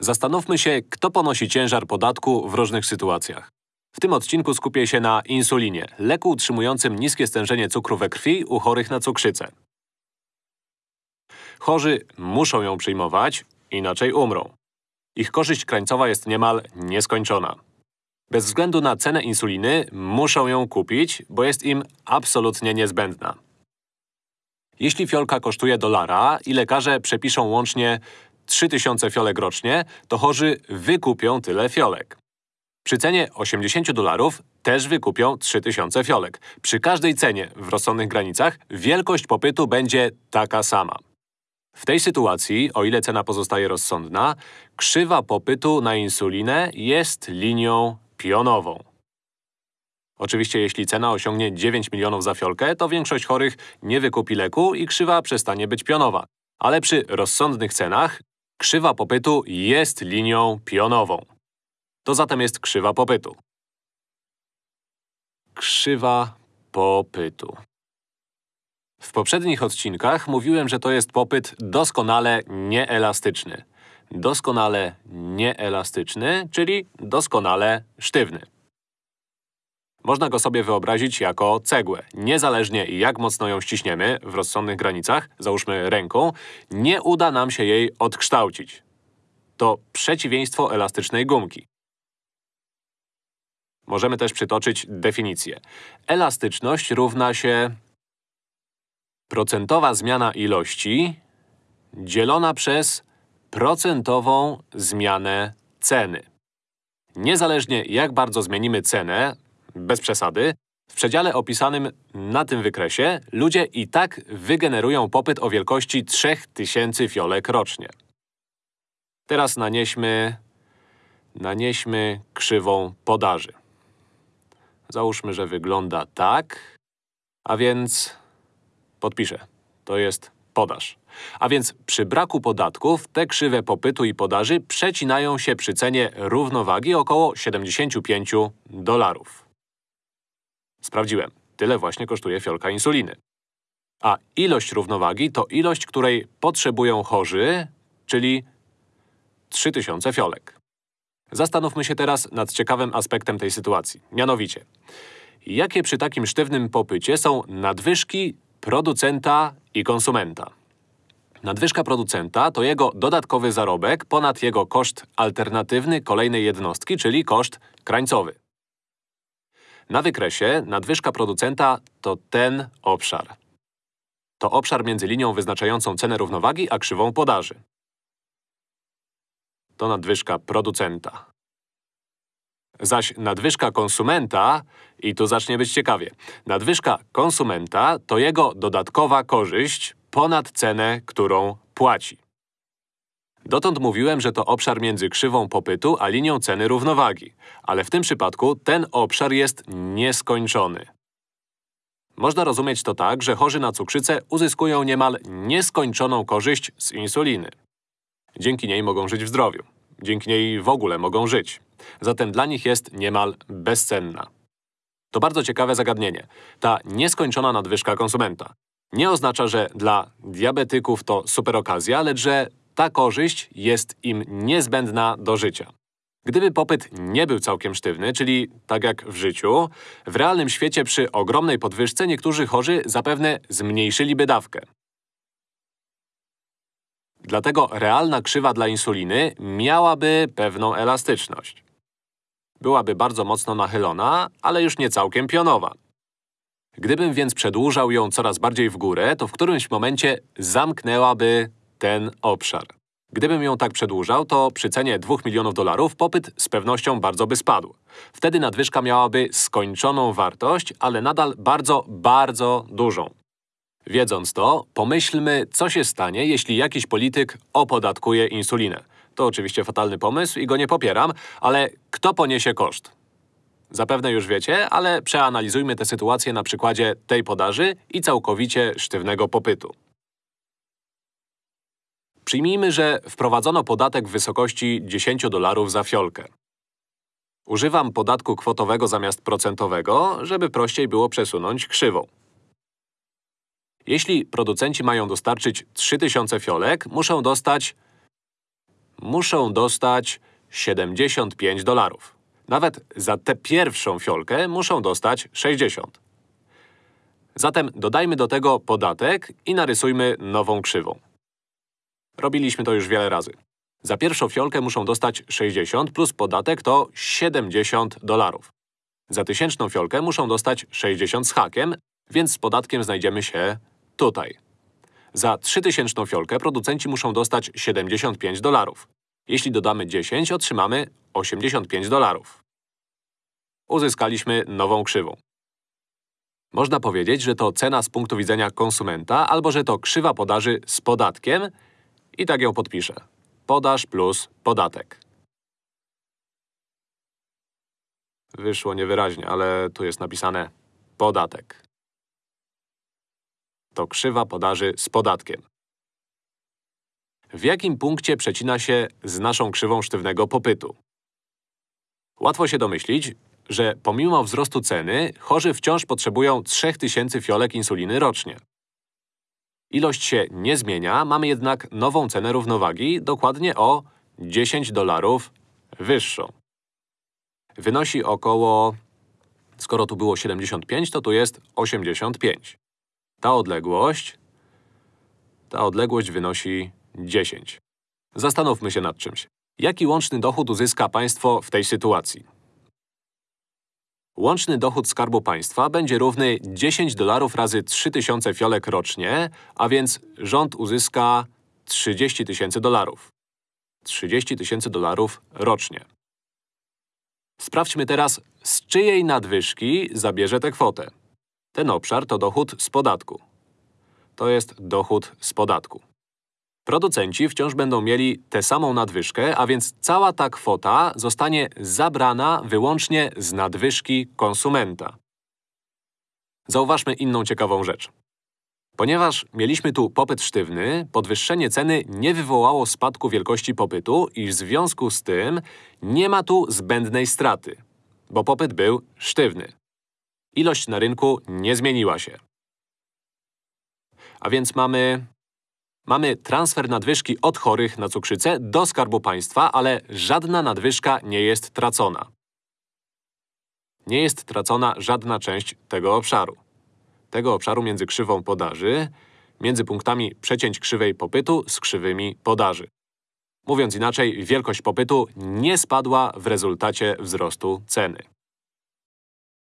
Zastanówmy się, kto ponosi ciężar podatku w różnych sytuacjach. W tym odcinku skupię się na insulinie, leku utrzymującym niskie stężenie cukru we krwi u chorych na cukrzycę. Chorzy muszą ją przyjmować, inaczej umrą. Ich korzyść krańcowa jest niemal nieskończona. Bez względu na cenę insuliny muszą ją kupić, bo jest im absolutnie niezbędna. Jeśli fiolka kosztuje dolara i lekarze przepiszą łącznie 3000 fiolek rocznie, to chorzy wykupią tyle fiolek. Przy cenie 80 dolarów też wykupią 3000 fiolek. Przy każdej cenie w rozsądnych granicach wielkość popytu będzie taka sama. W tej sytuacji, o ile cena pozostaje rozsądna, krzywa popytu na insulinę jest linią pionową. Oczywiście jeśli cena osiągnie 9 milionów za fiolkę, to większość chorych nie wykupi leku i krzywa przestanie być pionowa. Ale przy rozsądnych cenach krzywa popytu jest linią pionową. To zatem jest krzywa popytu. Krzywa popytu. W poprzednich odcinkach mówiłem, że to jest popyt doskonale nieelastyczny. Doskonale nieelastyczny, czyli doskonale sztywny. Można go sobie wyobrazić jako cegłę. Niezależnie jak mocno ją ściśniemy, w rozsądnych granicach, załóżmy ręką, nie uda nam się jej odkształcić. To przeciwieństwo elastycznej gumki. Możemy też przytoczyć definicję. Elastyczność równa się procentowa zmiana ilości dzielona przez procentową zmianę ceny. Niezależnie jak bardzo zmienimy cenę, bez przesady, w przedziale opisanym na tym wykresie ludzie i tak wygenerują popyt o wielkości 3000 fiolek rocznie. Teraz nanieśmy… nanieśmy krzywą podaży. Załóżmy, że wygląda tak, a więc… Podpiszę. To jest podaż. A więc przy braku podatków te krzywe popytu i podaży przecinają się przy cenie równowagi około 75 dolarów. Sprawdziłem. Tyle właśnie kosztuje fiolka insuliny. A ilość równowagi to ilość, której potrzebują chorzy, czyli 3000 fiolek. Zastanówmy się teraz nad ciekawym aspektem tej sytuacji. Mianowicie, jakie przy takim sztywnym popycie są nadwyżki producenta i konsumenta? Nadwyżka producenta to jego dodatkowy zarobek ponad jego koszt alternatywny kolejnej jednostki, czyli koszt krańcowy. Na wykresie nadwyżka producenta to ten obszar. To obszar między linią wyznaczającą cenę równowagi a krzywą podaży to nadwyżka producenta. Zaś nadwyżka konsumenta, i tu zacznie być ciekawie, nadwyżka konsumenta to jego dodatkowa korzyść ponad cenę, którą płaci. Dotąd mówiłem, że to obszar między krzywą popytu a linią ceny równowagi, ale w tym przypadku ten obszar jest nieskończony. Można rozumieć to tak, że chorzy na cukrzycę uzyskują niemal nieskończoną korzyść z insuliny. Dzięki niej mogą żyć w zdrowiu. Dzięki niej w ogóle mogą żyć. Zatem dla nich jest niemal bezcenna. To bardzo ciekawe zagadnienie. Ta nieskończona nadwyżka konsumenta. Nie oznacza, że dla diabetyków to super okazja, lecz że ta korzyść jest im niezbędna do życia. Gdyby popyt nie był całkiem sztywny, czyli tak jak w życiu, w realnym świecie przy ogromnej podwyżce niektórzy chorzy zapewne zmniejszyliby dawkę. Dlatego realna krzywa dla insuliny miałaby pewną elastyczność. Byłaby bardzo mocno nachylona, ale już nie całkiem pionowa. Gdybym więc przedłużał ją coraz bardziej w górę, to w którymś momencie zamknęłaby ten obszar. Gdybym ją tak przedłużał, to przy cenie 2 milionów dolarów popyt z pewnością bardzo by spadł. Wtedy nadwyżka miałaby skończoną wartość, ale nadal bardzo, bardzo dużą. Wiedząc to, pomyślmy, co się stanie, jeśli jakiś polityk opodatkuje insulinę. To oczywiście fatalny pomysł i go nie popieram, ale kto poniesie koszt? Zapewne już wiecie, ale przeanalizujmy tę sytuację na przykładzie tej podaży i całkowicie sztywnego popytu. Przyjmijmy, że wprowadzono podatek w wysokości 10 dolarów za fiolkę. Używam podatku kwotowego zamiast procentowego, żeby prościej było przesunąć krzywą. Jeśli producenci mają dostarczyć 3000 fiolek, muszą dostać muszą dostać 75 dolarów. Nawet za tę pierwszą fiolkę muszą dostać 60. Zatem dodajmy do tego podatek i narysujmy nową krzywą. Robiliśmy to już wiele razy. Za pierwszą fiolkę muszą dostać 60 plus podatek to 70 dolarów. Za tysięczną fiolkę muszą dostać 60 z hakiem, więc z podatkiem znajdziemy się tutaj. Za trzytysięczną fiolkę producenci muszą dostać 75 dolarów. Jeśli dodamy 10, otrzymamy 85 dolarów. Uzyskaliśmy nową krzywą. Można powiedzieć, że to cena z punktu widzenia konsumenta, albo że to krzywa podaży z podatkiem i tak ją podpiszę. Podaż plus podatek. Wyszło niewyraźnie, ale tu jest napisane podatek. To krzywa podaży z podatkiem. W jakim punkcie przecina się z naszą krzywą sztywnego popytu? Łatwo się domyślić, że pomimo wzrostu ceny, chorzy wciąż potrzebują 3000 fiolek insuliny rocznie. Ilość się nie zmienia, mamy jednak nową cenę równowagi, dokładnie o 10 dolarów wyższą. Wynosi około… Skoro tu było 75, to tu jest 85. Ta odległość… Ta odległość wynosi 10. Zastanówmy się nad czymś. Jaki łączny dochód uzyska państwo w tej sytuacji? Łączny dochód Skarbu Państwa będzie równy 10 dolarów razy 3000 fiolek rocznie, a więc rząd uzyska 30 tysięcy dolarów. 30 tysięcy dolarów rocznie. Sprawdźmy teraz, z czyjej nadwyżki zabierze tę kwotę. Ten obszar to dochód z podatku. To jest dochód z podatku. Producenci wciąż będą mieli tę samą nadwyżkę, a więc cała ta kwota zostanie zabrana wyłącznie z nadwyżki konsumenta. Zauważmy inną ciekawą rzecz. Ponieważ mieliśmy tu popyt sztywny, podwyższenie ceny nie wywołało spadku wielkości popytu i w związku z tym nie ma tu zbędnej straty, bo popyt był sztywny. Ilość na rynku nie zmieniła się. A więc mamy Mamy transfer nadwyżki od chorych na cukrzycę do Skarbu Państwa, ale żadna nadwyżka nie jest tracona. Nie jest tracona żadna część tego obszaru. Tego obszaru między krzywą podaży, między punktami przecięć krzywej popytu z krzywymi podaży. Mówiąc inaczej, wielkość popytu nie spadła w rezultacie wzrostu ceny.